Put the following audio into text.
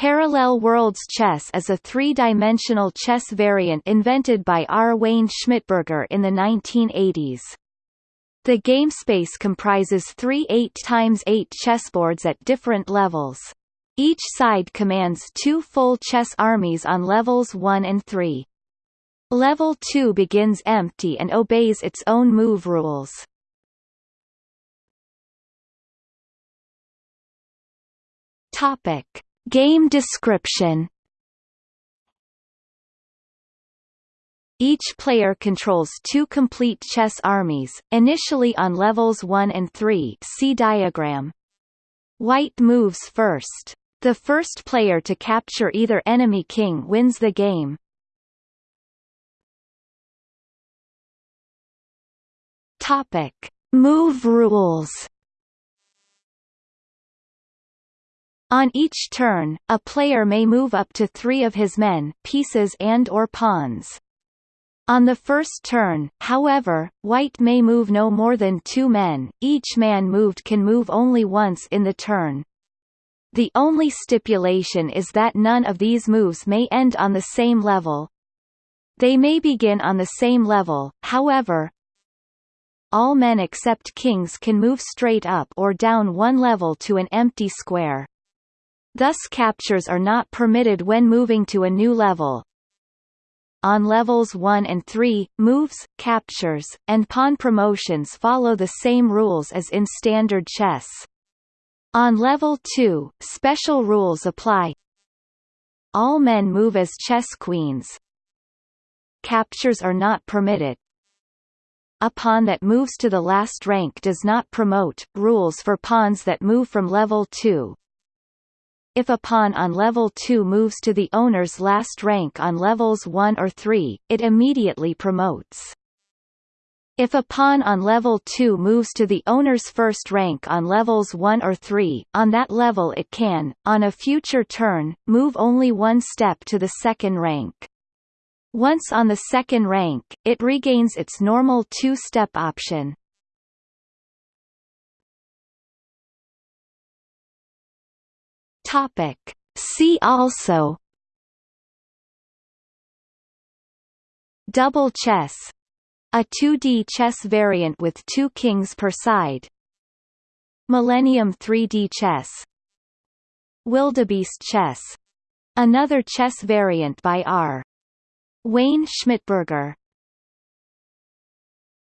Parallel Worlds Chess is a three-dimensional chess variant invented by R. Wayne Schmittberger in the 1980s. The gamespace comprises three 8x8 chessboards at different levels. Each side commands two full chess armies on levels 1 and 3. Level 2 begins empty and obeys its own move rules. Topic. Game description Each player controls two complete chess armies, initially on levels 1 and 3 see diagram. White moves first. The first player to capture either enemy king wins the game. Topic. Move rules On each turn, a player may move up to three of his men, pieces and or pawns. On the first turn, however, white may move no more than two men, each man moved can move only once in the turn. The only stipulation is that none of these moves may end on the same level. They may begin on the same level, however, all men except kings can move straight up or down one level to an empty square. Thus captures are not permitted when moving to a new level. On levels 1 and 3, moves, captures, and pawn promotions follow the same rules as in standard chess. On level 2, special rules apply. All men move as chess queens. Captures are not permitted. A pawn that moves to the last rank does not promote. Rules for pawns that move from level 2 if a pawn on level 2 moves to the owner's last rank on levels 1 or 3, it immediately promotes. If a pawn on level 2 moves to the owner's first rank on levels 1 or 3, on that level it can, on a future turn, move only one step to the second rank. Once on the second rank, it regains its normal two-step option. Topic. See also. Double chess. A 2D chess variant with two kings per side. Millennium 3D chess. Wildebeest chess. Another chess variant by R. Wayne Schmittberger